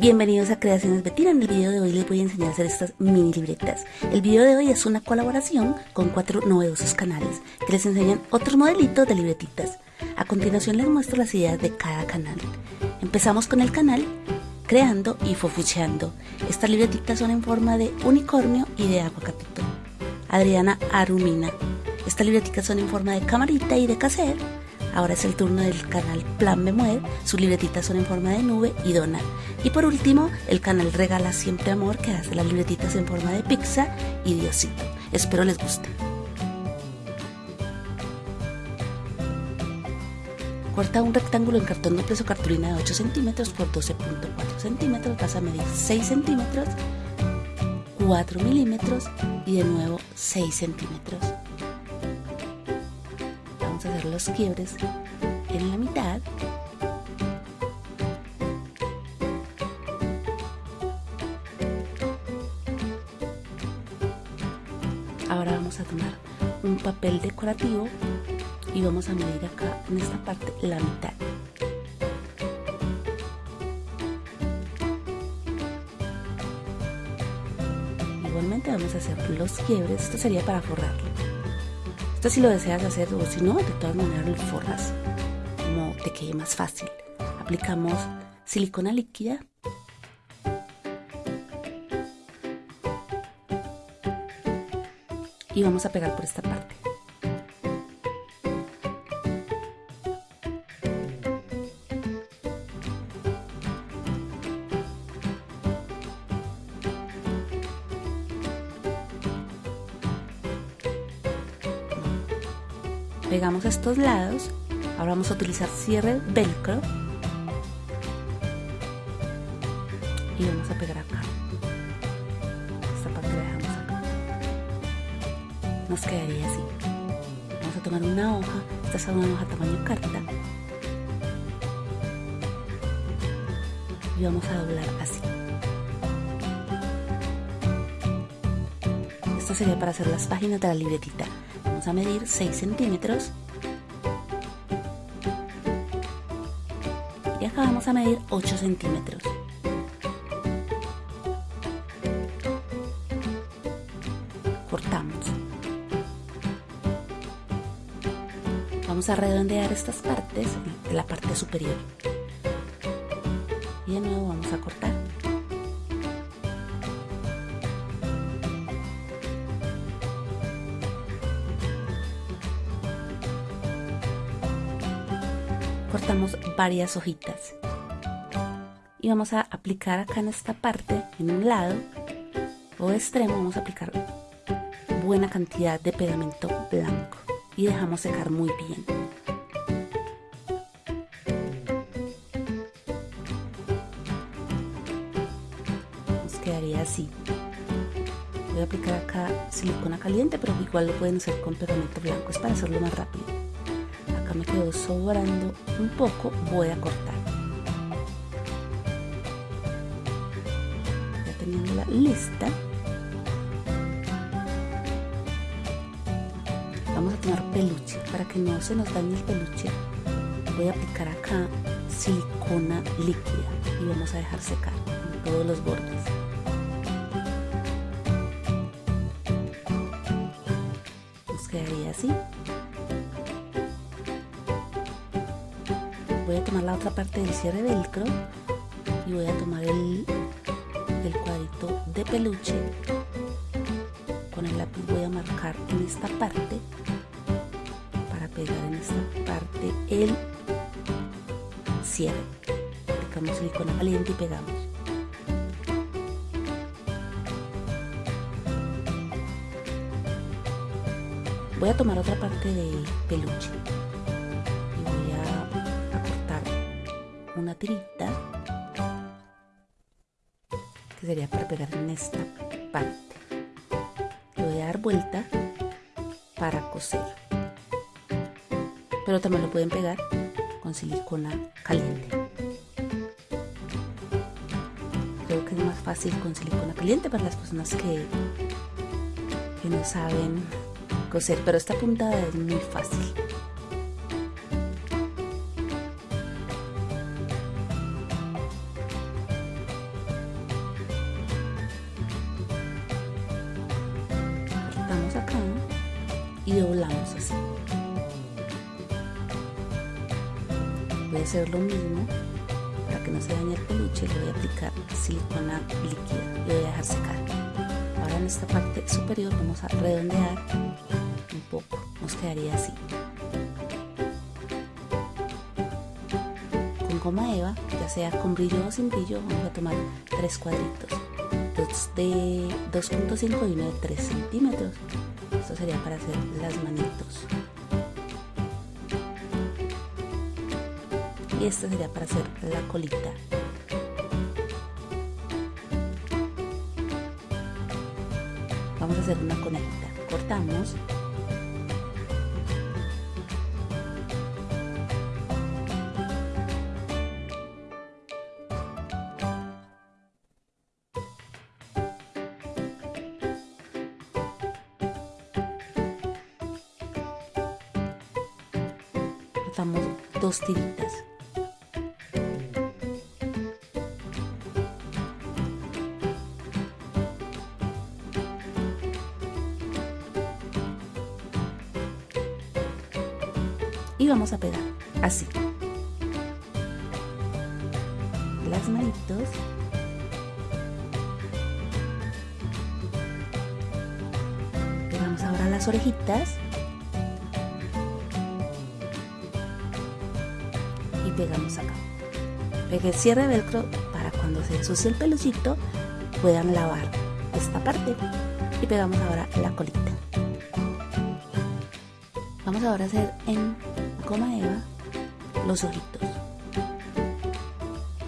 Bienvenidos a Creaciones Betina. En el video de hoy les voy a enseñar a hacer estas mini libretas. El video de hoy es una colaboración con cuatro novedosos canales que les enseñan otros modelitos de libretitas. A continuación les muestro las ideas de cada canal. Empezamos con el canal Creando y Fofucheando. Estas libretitas son en forma de unicornio y de aguacatito. Adriana Arumina. Estas libretitas son en forma de camarita y de cassette Ahora es el turno del canal Plan Me sus libretitas son en forma de nube y dona. Y por último, el canal Regala Siempre Amor, que hace las libretitas en forma de pizza y Diosito. Espero les guste. Corta un rectángulo en cartón de peso cartulina de 8 centímetros por 12.4 centímetros, vas a medir 6 centímetros, 4 milímetros y de nuevo 6 centímetros hacer los quiebres en la mitad. Ahora vamos a tomar un papel decorativo y vamos a medir acá en esta parte la mitad. Igualmente vamos a hacer los quiebres. Esto sería para forrarlo esto si lo deseas hacer o si no, de todas maneras lo forras como te quede más fácil. Aplicamos silicona líquida. Y vamos a pegar por esta parte. Pegamos estos lados ahora vamos a utilizar cierre velcro y vamos a pegar acá. Esta parte la dejamos acá. Nos quedaría así. Vamos a tomar una hoja. Esta es una hoja tamaño carta. Y vamos a doblar así. Esto sería para hacer las páginas de la libretita a medir 6 centímetros. Y acá vamos a medir 8 centímetros. Cortamos. Vamos a redondear estas partes de la parte superior. Y de nuevo vamos a cortar cortamos varias hojitas. Y vamos a aplicar acá en esta parte en un lado o extremo vamos a aplicar buena cantidad de pegamento blanco. Y dejamos secar muy bien. Nos quedaría así. Voy a aplicar acá silicona caliente pero igual lo pueden hacer con pegamento blanco. Es para hacerlo más rápido me quedó sobrando un poco, voy a cortar. Ya teniendo la lista, vamos a tomar peluche para que no se nos dañe el peluche. Voy a aplicar acá silicona líquida y vamos a dejar secar en todos los bordes. Voy a tomar la otra parte del cierre velcro y voy a tomar el, el cuadrito de peluche. Con el lápiz voy a marcar en esta parte para pegar en esta parte el cierre. Aplicamos silicona caliente y pegamos. Voy a tomar otra parte de peluche una tirita que sería para pegar en esta parte. Le voy a dar vuelta para coser. Pero también lo pueden pegar con silicona caliente. Creo que es más fácil con silicona caliente para las personas que, que no saben coser pero esta puntada es muy fácil y doblamos así. Voy a hacer lo mismo para que no se dañe el peluche, le voy a aplicar silicona líquida y voy a dejar secar. Ahora en esta parte superior vamos a redondear un poco, nos quedaría así. Con goma eva, ya sea con brillo o sin brillo, vamos a tomar tres cuadritos, dos de 2.5 y uno de 3 centímetros. Esto sería para hacer las manitos. y esta sería para hacer la colita. Vamos a hacer una conejita. Cortamos y vamos a pegar así. Las manitos. Pegamos ahora las orejitas pegamos acá. Pegué cierre velcro para cuando se ensucie el peluchito puedan lavar esta parte. Y pegamos ahora la colita. Vamos ahora a hacer en goma eva los ojitos.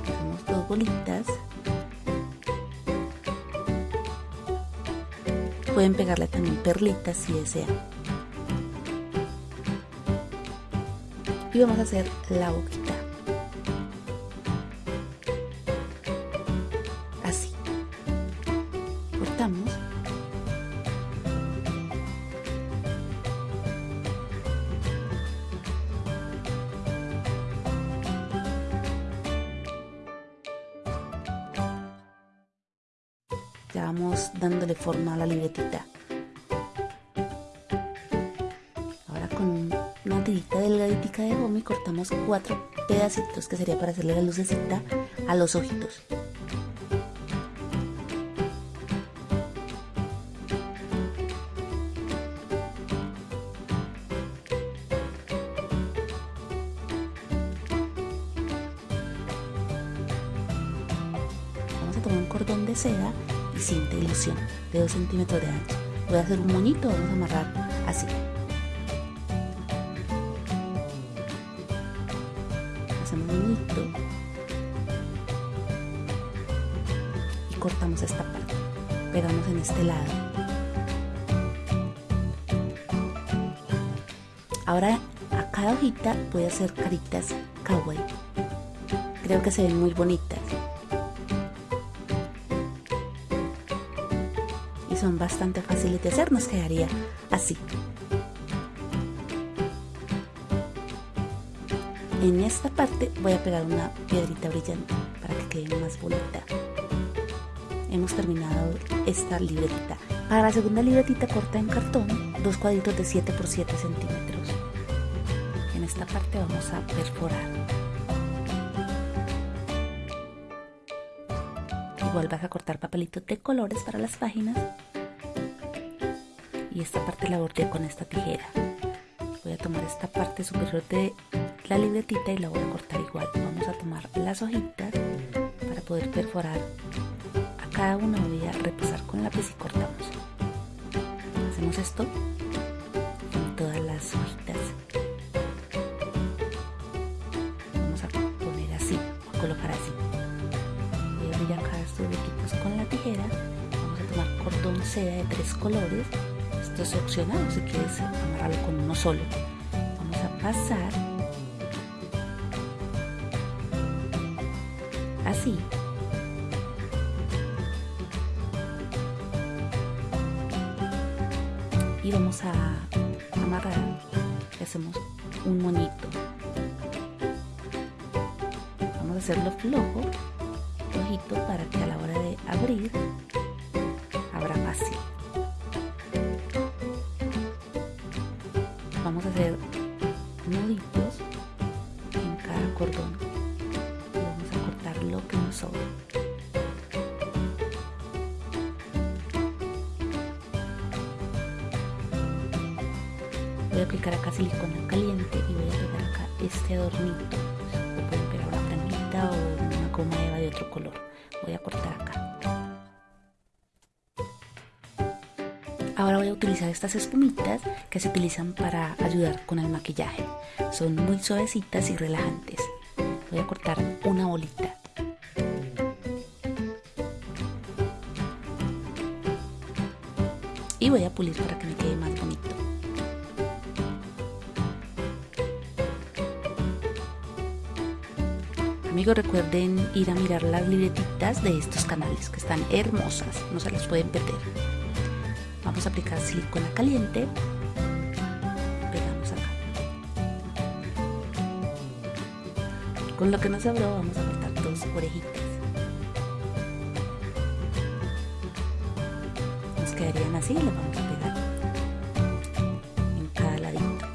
Hacemos dos bolitas. Pueden pegarle también perlitas si desean. Y vamos a hacer la boquita ya vamos dándole forma a la libretita. Ahora con una tirita delgadita de goma cortamos cuatro pedacitos que sería para hacerle la lucecita a los ojitos. Vamos a tomar un cordón de seda cinta ilusión de 2 centímetros de ancho. Voy a hacer un moñito, vamos a amarrar así. Hacemos un moñito y cortamos esta parte. Pegamos en este lado. Ahora a cada hojita voy a hacer caritas kawaii. Creo que se ven muy bonitas. Son bastante fáciles de hacer, nos quedaría así. En esta parte voy a pegar una piedrita brillante para que quede más bonita. Hemos terminado esta libretita. Para la segunda libretita corta en cartón, dos cuadritos de 7 por 7 centímetros. En esta parte vamos a perforar. Igual vas a cortar papelitos de colores para las páginas. Y esta parte la bordé con esta tijera. Voy a tomar esta parte superior de la libretita y la voy a cortar igual. Vamos a tomar las hojitas para poder perforar a cada una. Voy a repasar con lápiz y cortamos. Hacemos esto con todas las hojitas. Vamos a poner así a colocar así seda de tres colores esto es opcional si quieres amarrarlo con uno solo. Vamos a pasar así. Y vamos a amarrar hacemos un monito vamos a hacerlo flojo flojito para que a la hora de abrir palabra fácil. Vamos a hacer nuditos en cada cordón y vamos a cortar lo que nos sobra. Voy a aplicar acá silicona caliente y voy a agregar acá este adornito. Puedo pegar una franita o una goma de otro color. Voy a cortar acá. Ahora voy a utilizar estas espumitas que se utilizan para ayudar con el maquillaje. Son muy suavecitas y relajantes. Voy a cortar una bolita. Y voy a pulir para que me quede más bonito. Amigos recuerden ir a mirar las libretitas de estos canales que están hermosas, no se las pueden perder. Vamos a aplicar silicona caliente. Pegamos acá. Con lo que nos sobró vamos a cortar dos orejitas. Nos quedarían así y le vamos a pegar en cada ladito.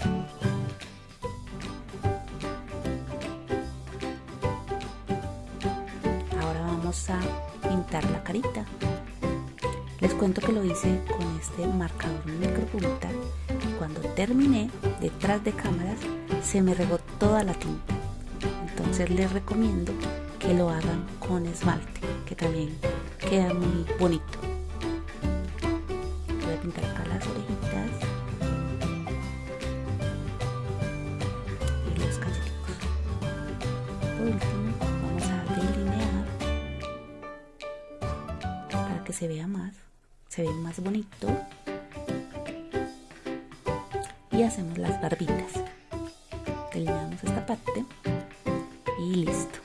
Ahora vamos a pintar la carita. Les cuento que lo hice con este marcador micropunta y cuando terminé detrás de cámaras se me regó toda la tinta. Entonces les recomiendo que lo hagan con esmalte, que también queda muy bonito. Voy a pintar acá las orejitas y los cacheticos. Por último, vamos a delinear para que se vea más se ve más bonito y hacemos las barbitas delineamos esta parte y listo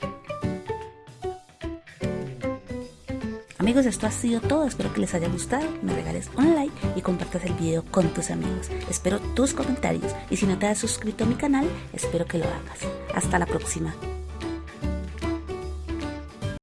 Amigos, esto ha sido todo. Espero que les haya gustado. Me regales un like y compartas el video con tus amigos. Espero tus comentarios. Y si no te has suscrito a mi canal, espero que lo hagas. Hasta la próxima.